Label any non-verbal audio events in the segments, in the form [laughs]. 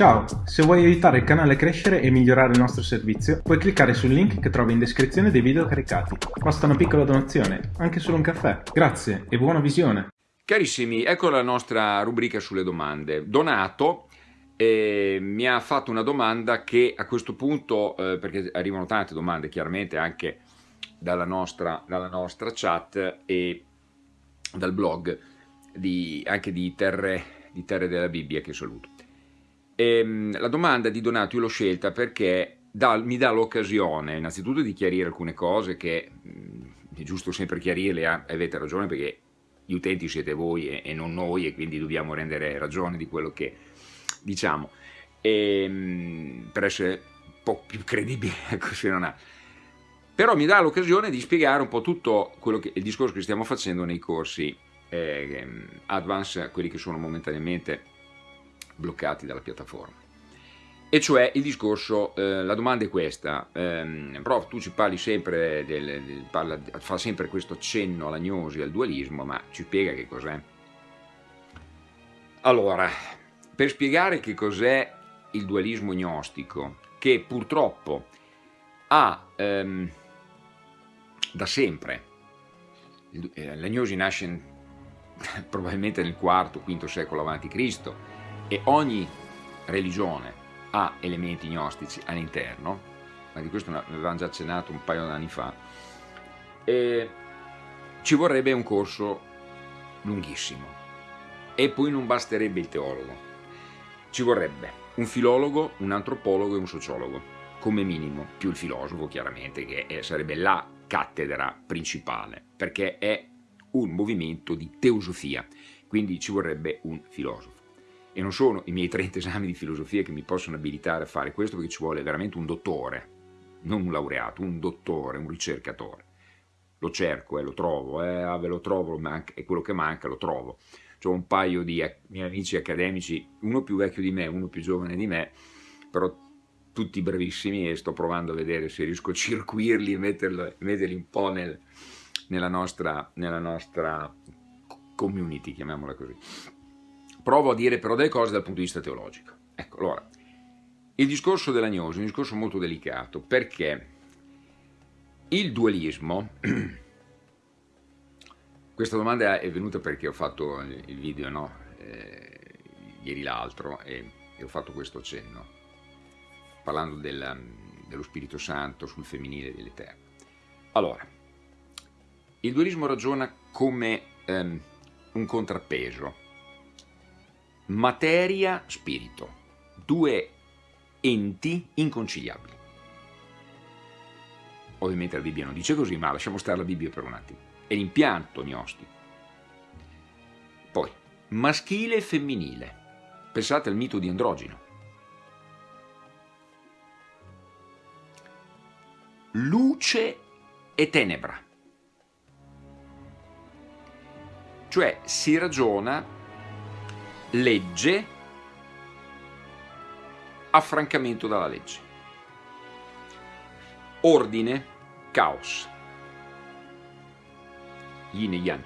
Ciao, se vuoi aiutare il canale a crescere e migliorare il nostro servizio, puoi cliccare sul link che trovi in descrizione dei video caricati. Basta una piccola donazione, anche solo un caffè. Grazie e buona visione! Carissimi, ecco la nostra rubrica sulle domande. Donato eh, mi ha fatto una domanda che a questo punto, eh, perché arrivano tante domande chiaramente anche dalla nostra, dalla nostra chat e dal blog di, anche di terre, di terre della Bibbia che saluto. Ehm, la domanda di Donato io l'ho scelta perché dà, mi dà l'occasione innanzitutto di chiarire alcune cose che mh, mm, è giusto sempre chiarirle, eh, avete ragione perché gli utenti siete voi e, e, non noi e quindi dobbiamo rendere ragione di quello che diciamo. E, ehm, mh, per essere un po' più credibile [laughs] ecco se non ha. Però mi dà l'occasione di spiegare un po' tutto che, il discorso che stiamo facendo nei corsi eh, advance, quelli che sono momentaneamente bloccati dalla piattaforma. E cioè il discorso, eh, la domanda è questa, ehm, prof tu ci parli sempre, del, del, parla, fa sempre questo cenno all'agnosi, al dualismo, ma ci spiega che cos'è? Allora, per spiegare che cos'è il dualismo gnostico, che purtroppo ha ehm, da sempre, eh, l'agnosi nasce [laughs] probabilmente nel IV, V secolo a.C., e ogni religione ha elementi gnostici all'interno, ma di questo avevamo già accennato un paio di anni fa, e ci vorrebbe un corso lunghissimo. E poi non basterebbe il teologo, ci vorrebbe un filologo, un antropologo e un sociologo, come minimo, più il filosofo chiaramente, che sarebbe la cattedra principale, perché è un movimento di teosofia, quindi ci vorrebbe un filosofo e non sono i miei 30 esami di filosofia che mi possono abilitare a fare questo perché ci vuole veramente un dottore, non un laureato, un dottore, un ricercatore. Lo cerco e eh, lo trovo, eh, ah, ve lo trovo, è quello che manca, lo trovo. Ho un paio di miei amici accademici, uno più vecchio di me, uno più giovane di me, però tutti bravissimi e sto provando a vedere se riesco a circuirli e metterli, metterli un po' nel, nella, nostra, nella nostra community, chiamiamola così provo a dire però delle cose dal punto di vista teologico. Ecco, allora, il discorso dell'agnosi è un discorso molto delicato perché il dualismo, [clears throat] questa domanda è venuta perché ho fatto il video no? eh, ieri l'altro e, e, ho fatto questo cenno, parlando del, dello Spirito Santo sul femminile dell'Eterno. Allora, il dualismo ragiona come ehm, un contrappeso materia, spirito, due enti inconciliabili. Ovviamente la Bibbia non dice così, ma lasciamo stare la Bibbia per un attimo. È l'impianto gnostico. Poi, maschile e femminile. Pensate al mito di androgino. Luce e tenebra. Cioè si ragiona legge, affrancamento dalla legge. Ordine, caos. Yin e Yang.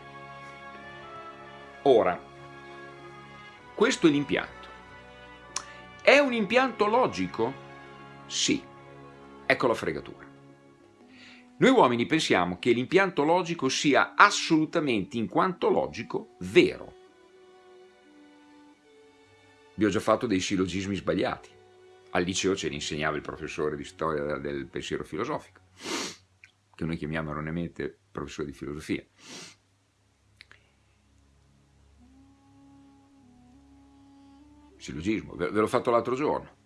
Ora, questo è l'impianto. È un impianto logico? Sì. Ecco la fregatura. Noi uomini pensiamo che l'impianto logico sia assolutamente, in quanto logico, vero. Vi ho già fatto dei sillogismi sbagliati. Al liceo ce li insegnava il professore di storia del pensiero filosofico, che noi chiamiamo erroneamente professore di filosofia. Sillogismo, ve l'ho fatto l'altro giorno.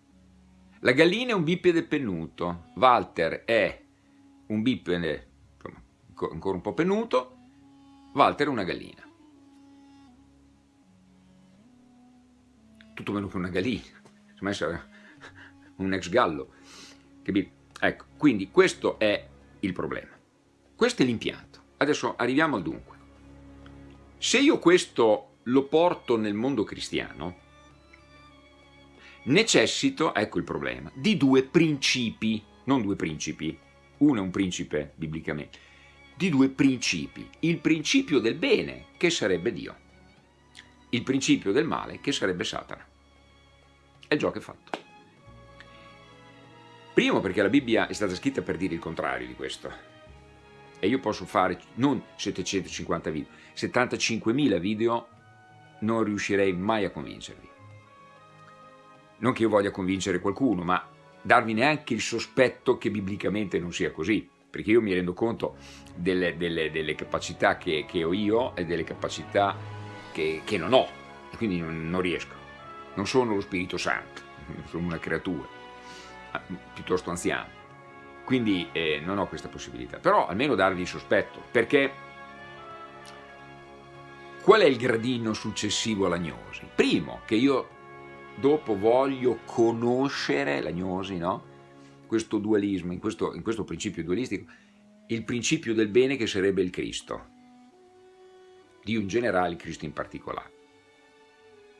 La gallina è un bipede pennuto, Walter è un bipede ancora un po' pennuto, Walter è una gallina. Tutto meno che una gallina, insomma essere un ex gallo, capito? Ecco, quindi questo è il problema. Questo è l'impianto. Adesso arriviamo al dunque. Se io questo lo porto nel mondo cristiano, necessito, ecco il problema, di due principi, non due principi, uno è un principe biblicamente, di due principi. Il principio del bene, che sarebbe Dio, il principio del male, che sarebbe Satana. E il gioco è fatto. Primo perché la Bibbia è stata scritta per dire il contrario di questo. E io posso fare non 750 video, 75.000 video, non riuscirei mai a convincervi. Non che io voglia convincere qualcuno, ma darvi neanche il sospetto che biblicamente non sia così, perché io mi rendo conto delle, delle, delle capacità che, che, ho io e delle capacità che, che non ho, e quindi non, non, riesco. Non sono lo Spirito Santo, [laughs] sono una creatura, ah, piuttosto anziana. Quindi eh, non ho questa possibilità, però almeno darvi il sospetto, perché qual è il gradino successivo all'agnosi? Primo, che io dopo voglio conoscere l'agnosi, no? questo dualismo, in questo, in questo principio dualistico, il principio del bene che sarebbe il Cristo, Dio in generale, Cristo in particolare.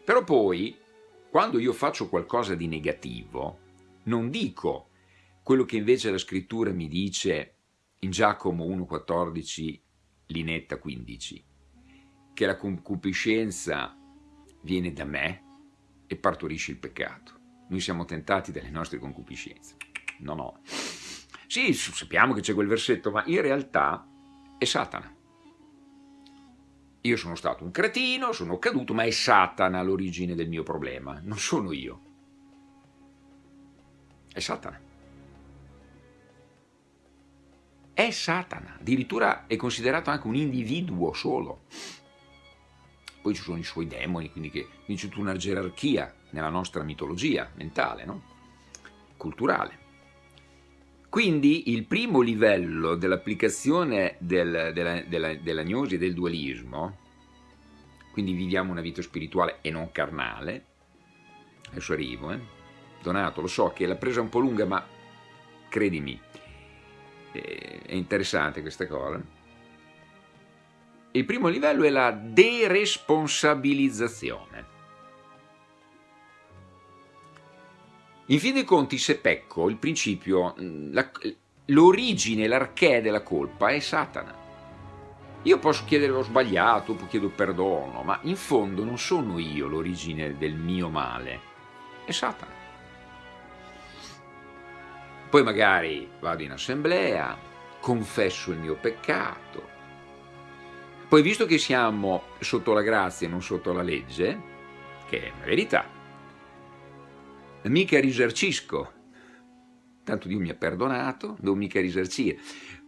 Però poi, quando io faccio qualcosa di negativo, non dico quello che invece la scrittura mi dice in Giacomo 1,14, linetta 15, che la concupiscenza viene da me, e partorisce il peccato. Noi siamo tentati dalle nostre concupiscenze. No, no. Sì, sappiamo che c'è quel versetto, ma in realtà è Satana. Io sono stato un cretino, sono caduto, ma è Satana l'origine del mio problema, non sono io. È Satana. È Satana, addirittura è considerato anche un individuo solo poi ci sono i suoi demoni, quindi, che, c'è tutta una gerarchia nella nostra mitologia mentale, no? culturale. Quindi il primo livello dell'applicazione del, della, della, dell'agnosi e del dualismo, quindi viviamo una vita spirituale e non carnale, adesso arrivo, eh? Donato, lo so che l'ha presa un po' lunga, ma credimi, eh, è interessante questa cosa, il primo livello è la deresponsabilizzazione. In fin dei conti, se pecco, il principio, mm, l'origine, l'archè della colpa è Satana. Io posso chiedere ho sbagliato, chiedo perdono, ma in fondo non sono io l'origine del mio male, è Satana. Poi magari vado in assemblea, confesso il mio peccato, poi visto che siamo sotto la grazia e non sotto la legge, che è una verità, mica risarcisco, tanto Dio mi ha perdonato, devo mica risarcire,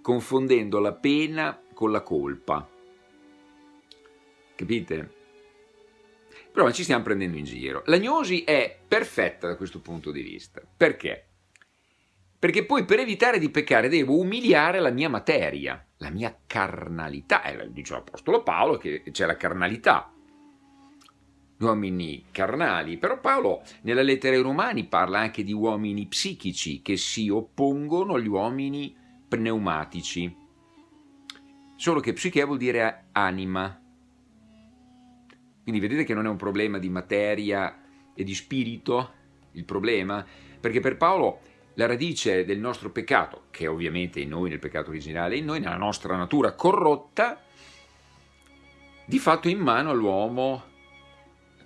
confondendo la pena con la colpa. Capite? Però ci stiamo prendendo in giro. L'agnosi è perfetta da questo punto di vista. Perché? Perché poi per evitare di peccare devo umiliare la mia materia la mia carnalità, eh, dice l'Apostolo Paolo che c'è la carnalità, uomini carnali, però Paolo nella lettera ai Romani parla anche di uomini psichici che si oppongono agli uomini pneumatici, solo che psiche vuol dire anima, quindi vedete che non è un problema di materia e di spirito il problema, perché per Paolo la radice del nostro peccato, che ovviamente in noi nel peccato originale, in noi nella nostra natura corrotta, di fatto in mano all'uomo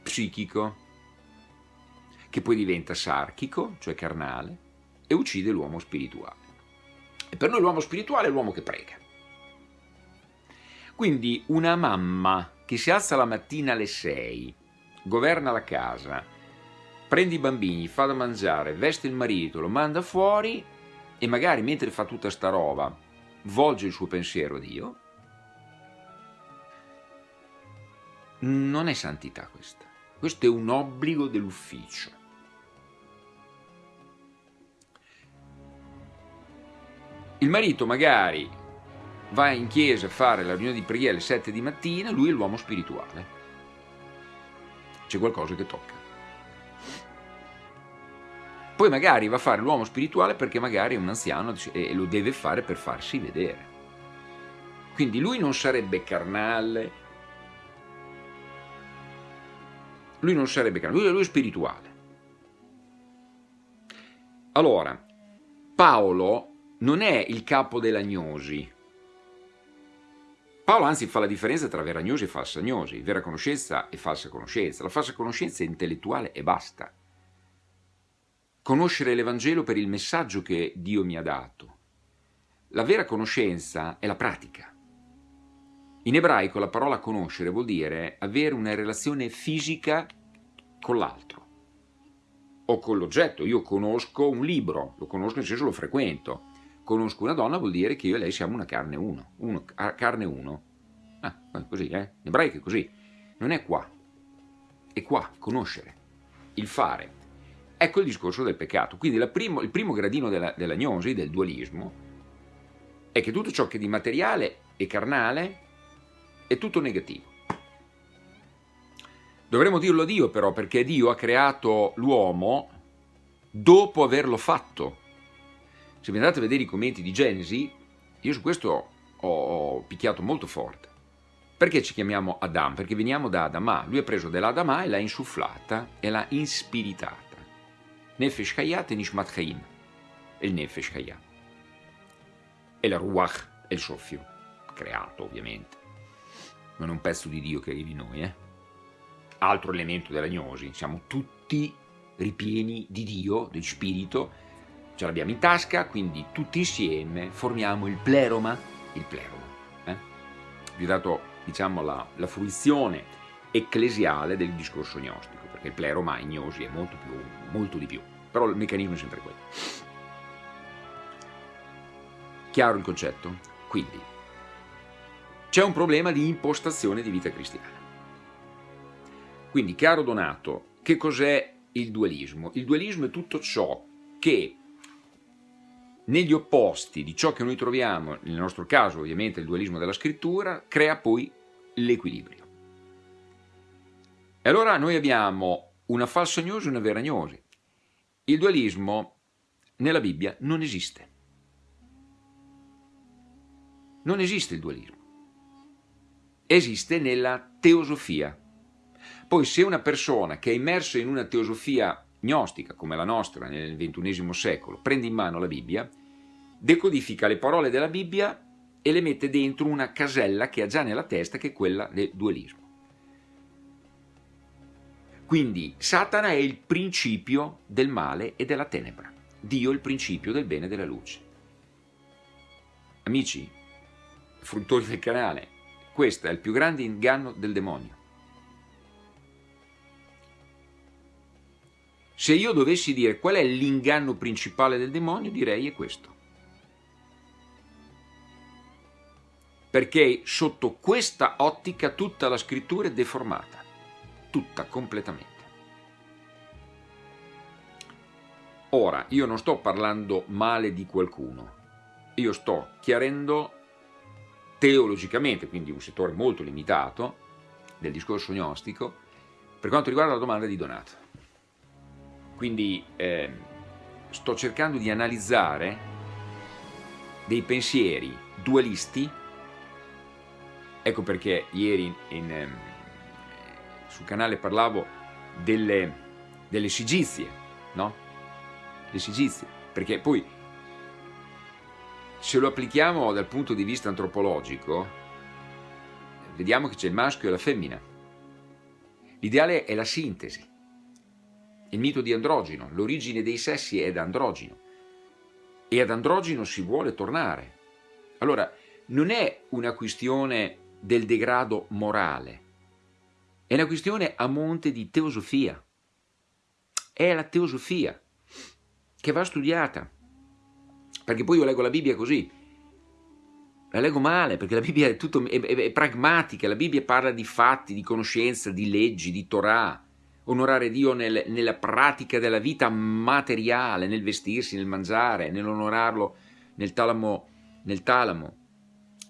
psichico, che poi diventa sarchico, cioè carnale, e uccide l'uomo spirituale. E per noi l'uomo spirituale è l'uomo che prega. Quindi una mamma che si alza la mattina alle 6, governa la casa, prende i bambini, fa da mangiare, veste il marito, lo manda fuori e magari mentre fa tutta sta roba volge il suo pensiero a Dio, non è santità questa. Questo è un obbligo dell'ufficio. Il marito magari va in chiesa a fare la riunione di preghiera alle 7 di mattina, lui è l'uomo spirituale. C'è qualcosa che tocca. Poi magari va a fare l'uomo spirituale perché magari è un anziano e lo deve fare per farsi vedere. Quindi lui non sarebbe carnale, lui non sarebbe lui, lui è spirituale. Allora, Paolo non è il capo dell'agnosi. Paolo anzi fa la differenza tra vera agnosi e falsa agnosi, vera conoscenza e falsa conoscenza. La falsa conoscenza è intellettuale e basta conoscere l'Evangelo per il messaggio che Dio mi ha dato. La vera conoscenza è la pratica. In ebraico la parola conoscere vuol dire avere una relazione fisica con l'altro o con l'oggetto. Io conosco un libro, lo conosco nel senso lo frequento. Conosco una donna vuol dire che io e lei siamo una carne uno, uno carne uno. Ah, così, eh? In ebraico è così. Non è qua, è qua, conoscere, il fare. Ecco il discorso del peccato. Quindi primo, il primo gradino della, gnosi, del dualismo, è che tutto ciò che di materiale e carnale è tutto negativo. Dovremmo dirlo a Dio però, perché Dio ha creato l'uomo dopo averlo fatto. Se vi andate a vedere i commenti di Genesi, io su questo ho picchiato molto forte. Perché ci chiamiamo Adam? Perché veniamo da Adama. Lui ha preso dell'Adama e l'ha insufflata e l'ha inspiritata. Nefesh Hayat e Nishmat Chaim. E il Nefesh Hayat. E la Ruach è il soffio, creato ovviamente. Non è un pezzo di Dio che arrivi in noi, eh? altro elemento della gnosi, siamo tutti ripieni di Dio, del spirito, ce l'abbiamo in tasca, quindi tutti insieme formiamo il pleroma, il pleroma. Eh? Vi ho dato diciamo, la, la, fruizione ecclesiale del discorso gnostico, perché il pleroma in gnosi è molto, più, molto di più, però il meccanismo è sempre quello. Chiaro il concetto? Quindi, c'è un problema di impostazione di vita cristiana. Quindi, caro Donato, che cos'è il dualismo? Il dualismo è tutto ciò che negli opposti di ciò che noi troviamo, nel nostro caso ovviamente il dualismo della scrittura, crea poi l'equilibrio. E allora noi abbiamo una falsa gnosi e una vera gnosi. Il dualismo nella Bibbia non esiste. Non esiste il dualismo. Esiste nella teosofia, poi se una persona che è immersa in una teosofia gnostica come la nostra nel XXI secolo prende in mano la Bibbia, decodifica le parole della Bibbia e le mette dentro una casella che ha già nella testa che è quella del dualismo. Quindi Satana è il principio del male e della tenebra, Dio il principio del bene e della luce. Amici, fruttori del canale, questo è il più grande inganno del demonio. Se io dovessi dire qual è l'inganno principale del demonio, direi è questo. Perché sotto questa ottica tutta la scrittura è deformata, tutta completamente. Ora, io non sto parlando male di qualcuno, io sto chiarendo teologicamente, quindi un settore molto limitato del discorso gnostico, per quanto riguarda la domanda di Donato. Quindi eh, sto cercando di analizzare dei pensieri dualisti, ecco perché ieri in, in, ehm, sul canale parlavo delle, delle sigizie, no? Le sigizie, perché poi se lo applichiamo dal punto di vista antropologico, vediamo che c'è il maschio e la femmina. L'ideale è la sintesi il mito di androgino, l'origine dei sessi è da androgino e ad androgino si vuole tornare. Allora, non è una questione del degrado morale, è una questione a monte di teosofia. È la teosofia che va studiata, perché poi io leggo la Bibbia così, la leggo male perché la Bibbia è, tutto, è, è, è pragmatica, la Bibbia parla di fatti, di conoscenza, di leggi, di Torah, onorare Dio nel, nella pratica della vita materiale, nel vestirsi, nel mangiare, nell'onorarlo nel talamo, nel talamo.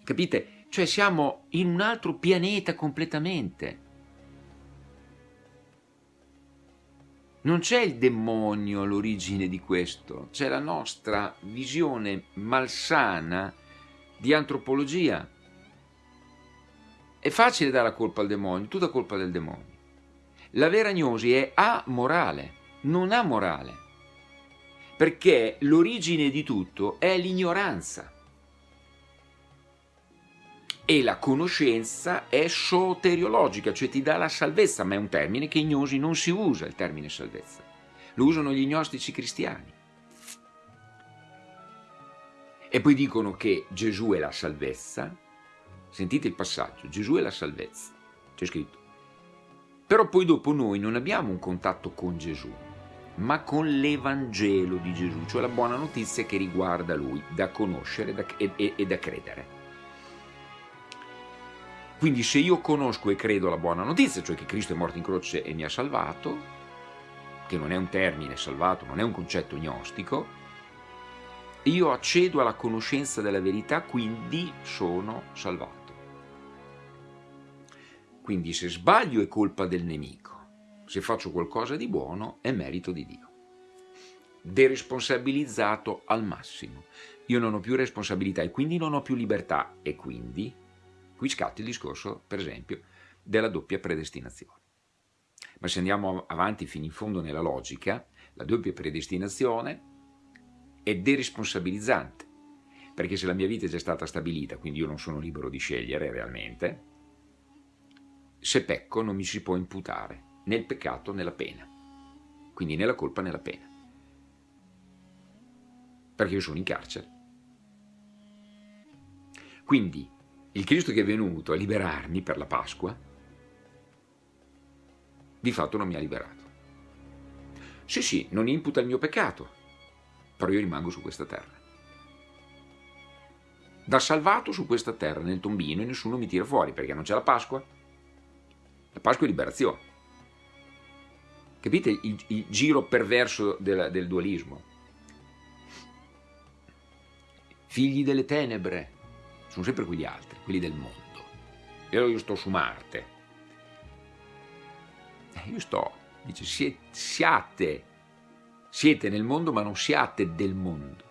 Capite? Cioè siamo in un altro pianeta completamente. Non c'è il demonio all'origine di questo, c'è la nostra visione malsana di antropologia. È facile dare la colpa al demonio, tutta colpa del demonio. La vera gnosi è amorale, non amorale, perché l'origine di tutto è l'ignoranza e la conoscenza è soteriologica, cioè ti dà la salvezza, ma è un termine che in gnosi non si usa, il termine salvezza. lo usano gli gnostici cristiani. E poi dicono che Gesù è la salvezza. Sentite il passaggio, Gesù è la salvezza, c'è scritto. Però poi dopo noi non abbiamo un contatto con Gesù, ma con l'Evangelo di Gesù, cioè la buona notizia che riguarda Lui, da conoscere e da credere. Quindi se io conosco e credo la buona notizia, cioè che Cristo è morto in croce e mi ha salvato, che non è un termine salvato, non è un concetto gnostico, io accedo alla conoscenza della verità, quindi sono salvato. Quindi se sbaglio è colpa del nemico, se faccio qualcosa di buono è merito di Dio. Deresponsabilizzato al massimo. Io non ho più responsabilità e quindi non ho più libertà e quindi qui scatta il discorso, per esempio, della doppia predestinazione. Ma se andiamo avanti fino in fondo nella logica, la doppia predestinazione è deresponsabilizzante, perché se la mia vita è già stata stabilita, quindi io non sono libero di scegliere realmente, se pecco non mi si può imputare né il peccato né la pena, quindi né la colpa né la pena, perché io sono in carcere. Quindi il Cristo che è venuto a liberarmi per la Pasqua, di fatto non mi ha liberato. Sì, sì, non imputa il mio peccato, però io rimango su questa terra. Da salvato su questa terra, nel tombino, e nessuno mi tira fuori, perché non c'è la Pasqua. La Pasqua è liberazione. Capite il, il giro perverso del, del dualismo? Figli delle tenebre sono sempre quegli altri, quelli del mondo. E allora io sto su Marte. Eh, io sto, dice, siate siete nel mondo ma non siate del mondo.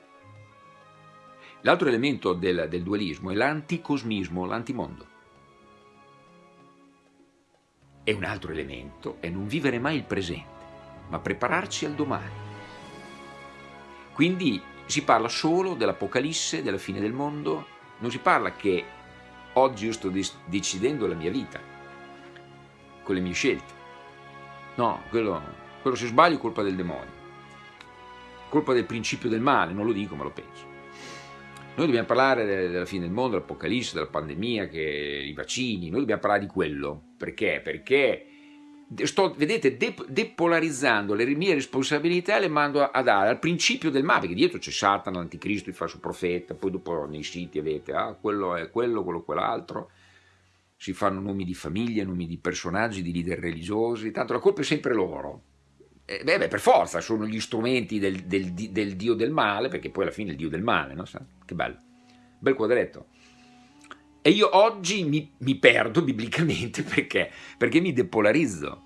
L'altro elemento del, del dualismo è l'anticosmismo, l'antimondo. E un altro elemento è non vivere mai il presente, ma prepararci al domani. Quindi si parla solo dell'Apocalisse, della fine del mondo, non si parla che oggi io sto decidendo la mia vita, con le mie scelte. No, quello, quello se sbaglio è colpa del demonio colpa del principio del male, non lo dico ma lo penso. Noi dobbiamo parlare della fine del mondo, dell'apocalisse, della pandemia, che, i vaccini, noi dobbiamo parlare di quello. Perché? Perché sto, vedete, de, depolarizzando le mie responsabilità le mando a dare al principio del male, perché dietro c'è Satana, l'anticristo, il falso profeta, poi dopo nei siti avete, ah, quello è quello, quello quell'altro, si fanno nomi di famiglia, nomi di personaggi, di leader religiosi, tanto la colpa è sempre loro, eh, beh, beh, per forza sono gli strumenti del, del, del, dio del male, perché poi alla fine è il dio del male, no? Che bello, bel quadretto. E io oggi mi, mi perdo biblicamente [laughs] perché? Perché mi depolarizzo.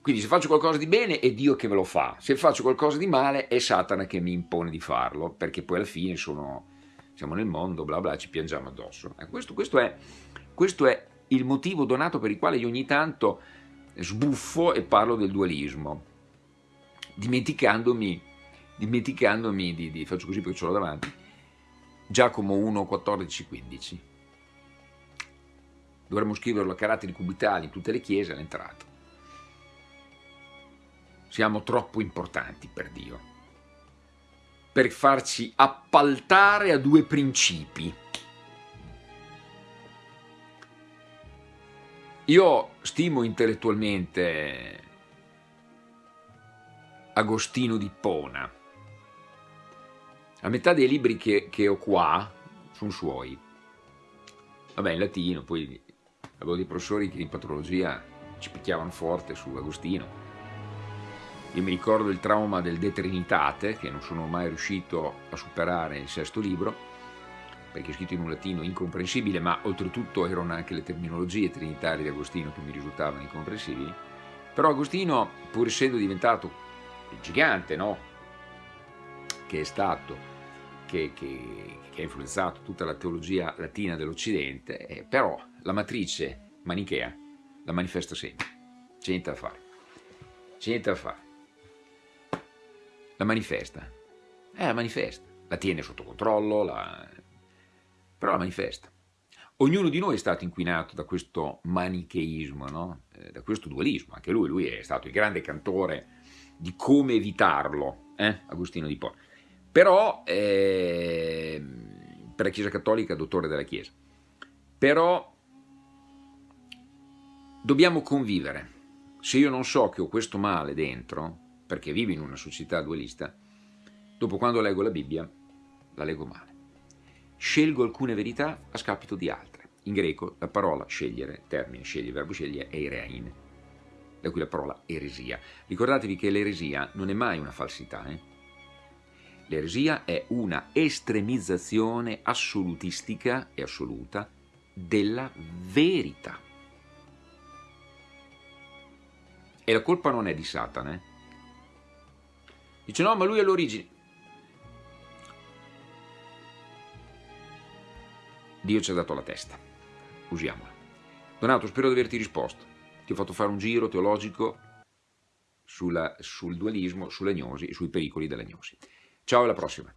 Quindi se faccio qualcosa di bene è Dio che me lo fa, se faccio qualcosa di male è Satana che mi impone di farlo, perché poi alla fine sono, siamo nel mondo, bla bla, ci piangiamo addosso. Eh, questo, questo, è, questo è il motivo donato per il quale io ogni tanto sbuffo e parlo del dualismo dimenticandomi, dimenticandomi di, di, faccio così perché ce l'ho davanti, Giacomo 1, 14, 15. Dovremmo scriverlo a caratteri cubitali in tutte le chiese all'entrata. Siamo troppo importanti per Dio, per farci appaltare a due principi. Io stimo intellettualmente Agostino di Pona. La metà dei libri che, che ho qua sono suoi. Vabbè, in latino, poi avevo dei professori che in patrologia ci picchiavano forte su Agostino. Io mi ricordo il trauma del De Trinitate, che non sono mai riuscito a superare il sesto libro, perché è scritto in un latino incomprensibile, ma oltretutto erano anche le terminologie trinitarie di Agostino che mi risultavano incomprensibili. Però Agostino, pur essendo diventato il gigante, no? Che è stato, che, che, che, ha influenzato tutta la teologia latina dell'Occidente, eh, però la matrice manichea la manifesta sempre. C'è niente da fare. C'è niente da fare. La manifesta. Eh, la manifesta. La tiene sotto controllo, la... però la manifesta. Ognuno di noi è stato inquinato da questo manicheismo, no? eh, da questo dualismo. Anche lui, lui è stato il grande cantore di come evitarlo, eh? Agostino di Po. Però, eh, per la Chiesa Cattolica, dottore della Chiesa. Però dobbiamo convivere. Se io non so che ho questo male dentro, perché vivo in una società dualista, dopo quando leggo la Bibbia, la leggo male. Scelgo alcune verità a scapito di altre. In greco la parola scegliere, termine sceglie, verbo sceglie, è irein, da cui la parola eresia. Ricordatevi che l'eresia non è mai una falsità. Eh? L'eresia è una estremizzazione assolutistica e assoluta della verità. E la colpa non è di Satana. Eh? Dice no, ma lui è l'origine. Dio ci ha dato la testa, usiamola. Donato, spero di averti risposto. Ti ho fatto fare un giro teologico sulla, sul dualismo, sull'agnosi e sui pericoli dell'agnosi. Ciao, alla prossima.